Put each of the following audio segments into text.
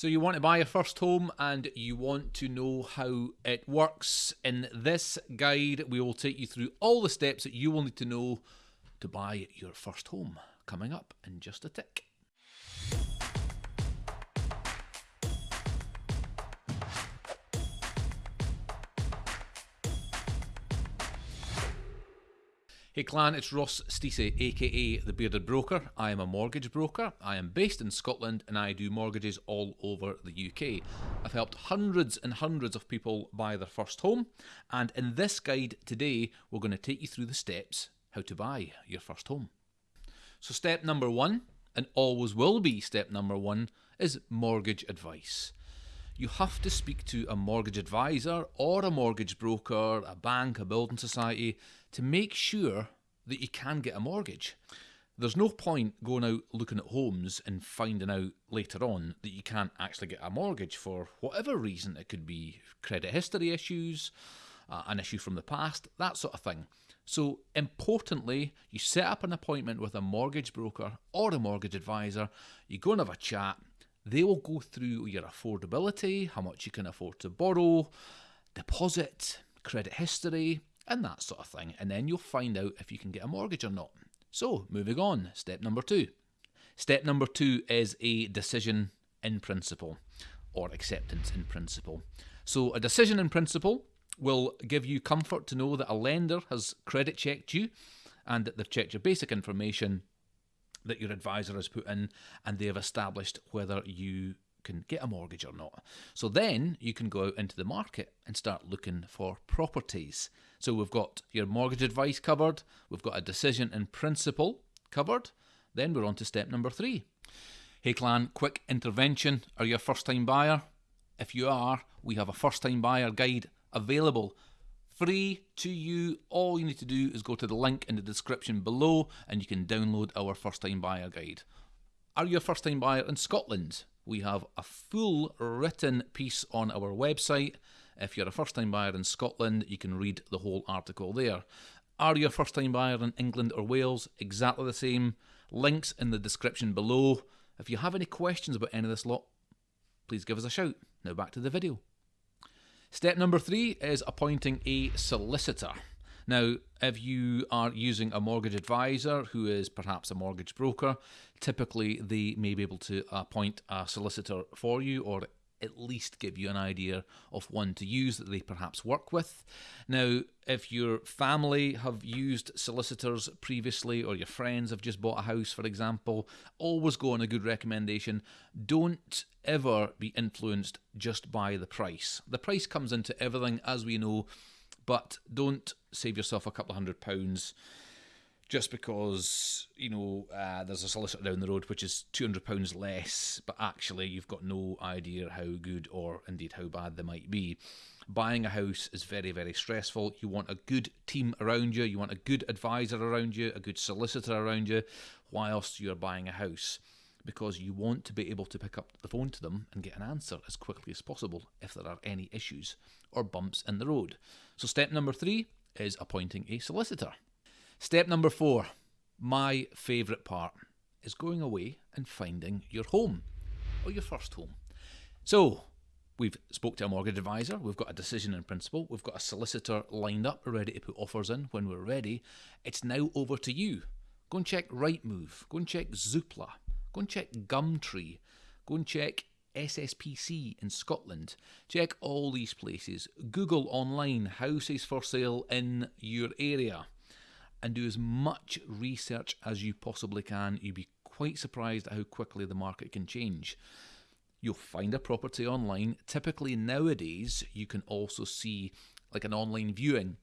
So, you want to buy your first home and you want to know how it works. In this guide, we will take you through all the steps that you will need to know to buy your first home. Coming up in just a tick. Hey clan, it's Ross Stacey, aka The Bearded Broker. I am a mortgage broker. I am based in Scotland and I do mortgages all over the UK. I've helped hundreds and hundreds of people buy their first home, and in this guide today, we're going to take you through the steps how to buy your first home. So, step number one, and always will be step number one, is mortgage advice you have to speak to a mortgage advisor or a mortgage broker, a bank, a building society to make sure that you can get a mortgage. There's no point going out looking at homes and finding out later on that you can't actually get a mortgage for whatever reason. It could be credit history issues, uh, an issue from the past, that sort of thing. So, importantly, you set up an appointment with a mortgage broker or a mortgage advisor, you go and have a chat, they will go through your affordability, how much you can afford to borrow, deposit, credit history, and that sort of thing. And then you'll find out if you can get a mortgage or not. So, moving on, step number two. Step number two is a decision in principle or acceptance in principle. So, a decision in principle will give you comfort to know that a lender has credit checked you and that they've checked your basic information that your advisor has put in and they have established whether you can get a mortgage or not. So then you can go out into the market and start looking for properties. So we've got your mortgage advice covered, we've got a decision in principle covered, then we're on to step number three. Hey clan, quick intervention. Are you a first time buyer? If you are, we have a first time buyer guide available free to you. All you need to do is go to the link in the description below and you can download our first time buyer guide. Are you a first time buyer in Scotland? We have a full written piece on our website. If you're a first time buyer in Scotland, you can read the whole article there. Are you a first time buyer in England or Wales? Exactly the same. Links in the description below. If you have any questions about any of this lot, please give us a shout. Now back to the video. Step number three is appointing a solicitor. Now, if you are using a mortgage advisor who is perhaps a mortgage broker, typically they may be able to appoint a solicitor for you or at least give you an idea of one to use that they perhaps work with. Now, if your family have used solicitors previously or your friends have just bought a house, for example, always go on a good recommendation. Don't ever be influenced just by the price. The price comes into everything, as we know, but don't save yourself a couple of hundred pounds just because you know uh, there's a solicitor down the road which is two hundred pounds less, but actually you've got no idea how good or indeed how bad they might be. Buying a house is very very stressful. You want a good team around you. You want a good advisor around you, a good solicitor around you, whilst you're buying a house. Because you want to be able to pick up the phone to them and get an answer as quickly as possible if there are any issues or bumps in the road. So, step number three is appointing a solicitor. Step number four, my favourite part, is going away and finding your home or your first home. So, we've spoke to a mortgage advisor, we've got a decision in principle, we've got a solicitor lined up ready to put offers in when we're ready. It's now over to you. Go and check Rightmove, go and check Zoopla, go and check Gumtree, go and check ESPC in Scotland. Check all these places. Google online houses for sale in your area and do as much research as you possibly can. You'd be quite surprised at how quickly the market can change. You'll find a property online. Typically, nowadays, you can also see like an online viewing,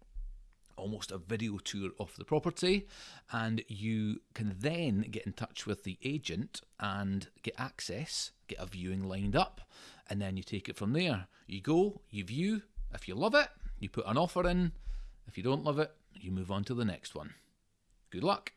almost a video tour of the property, and you can then get in touch with the agent and get access, get a viewing lined up, and then you take it from there. You go, you view. If you love it, you put an offer in. If you don't love it, you move on to the next one. Good luck.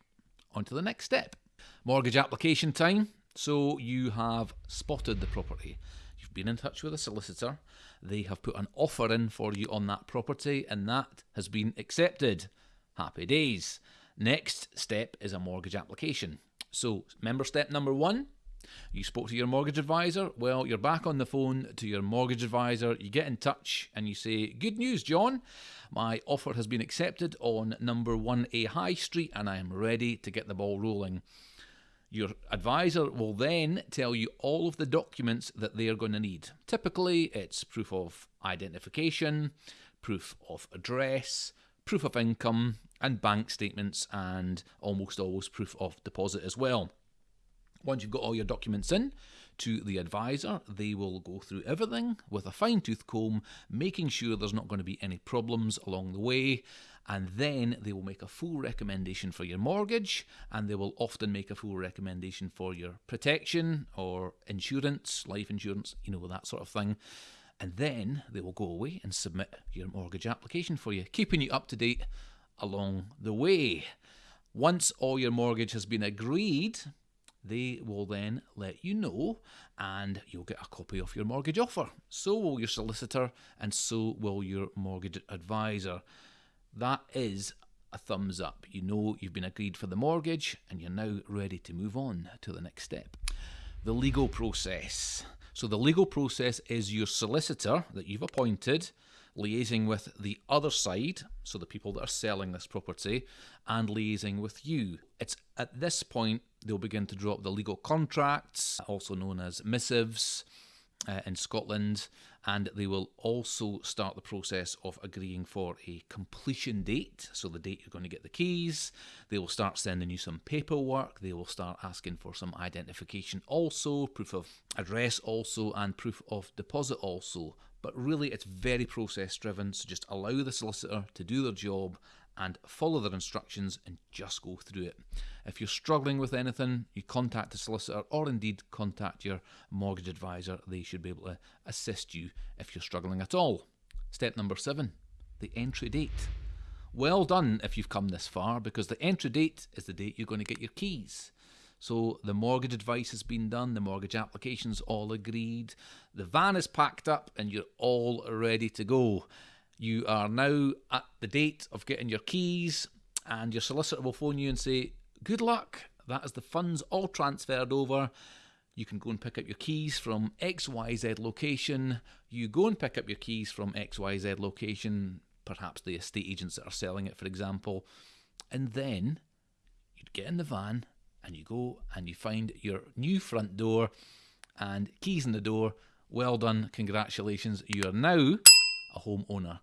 On to the next step. Mortgage application time. So you have spotted the property. You've been in touch with a solicitor. They have put an offer in for you on that property, and that has been accepted. Happy days. Next step is a mortgage application. So, member step number one You spoke to your mortgage advisor. Well, you're back on the phone to your mortgage advisor. You get in touch and you say, Good news, John. My offer has been accepted on number 1A High Street and I am ready to get the ball rolling. Your advisor will then tell you all of the documents that they are going to need. Typically, it's proof of identification, proof of address, proof of income, and bank statements, and almost always proof of deposit as well. Once you've got all your documents in to the advisor, they will go through everything with a fine tooth comb, making sure there's not going to be any problems along the way. And then they will make a full recommendation for your mortgage, and they will often make a full recommendation for your protection or insurance, life insurance, you know, that sort of thing. And then they will go away and submit your mortgage application for you, keeping you up to date along the way. Once all your mortgage has been agreed, they will then let you know and you'll get a copy of your mortgage offer. So will your solicitor and so will your mortgage advisor. That is a thumbs up. You know you've been agreed for the mortgage and you're now ready to move on to the next step. The legal process. So, the legal process is your solicitor that you've appointed liaising with the other side, so the people that are selling this property, and liaising with you. It's at this point they'll begin to draw up the legal contracts, also known as missives. Uh, in Scotland, and they will also start the process of agreeing for a completion date. So, the date you're going to get the keys, they will start sending you some paperwork, they will start asking for some identification, also, proof of address, also, and proof of deposit, also. But really, it's very process driven, so just allow the solicitor to do their job and follow their instructions and just go through it. If you're struggling with anything, you contact a solicitor or indeed contact your mortgage advisor. They should be able to assist you if you're struggling at all. Step number seven the entry date. Well done if you've come this far because the entry date is the date you're going to get your keys. So the mortgage advice has been done, the mortgage application's all agreed, the van is packed up, and you're all ready to go. You are now at the date of getting your keys, and your solicitor will phone you and say, Good luck, that is the funds all transferred over. You can go and pick up your keys from XYZ location. You go and pick up your keys from XYZ location, perhaps the estate agents that are selling it, for example. And then you'd get in the van and you go and you find your new front door and keys in the door. Well done, congratulations. You are now a homeowner.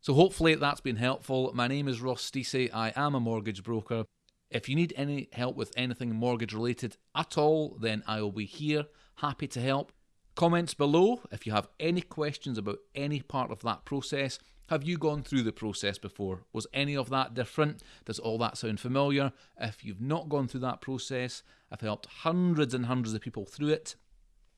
So hopefully that's been helpful. My name is Ross Stacey. I am a mortgage broker. If you need any help with anything mortgage related at all, then I will be here, happy to help. Comments below if you have any questions about any part of that process. Have you gone through the process before? Was any of that different? Does all that sound familiar? If you've not gone through that process, I've helped hundreds and hundreds of people through it,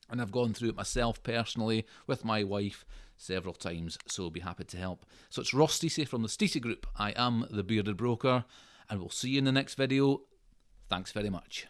and I've gone through it myself personally with my wife several times, so be happy to help. So it's Ross Stacey from the Stacey Group. I am the Bearded Broker, and we'll see you in the next video. Thanks very much.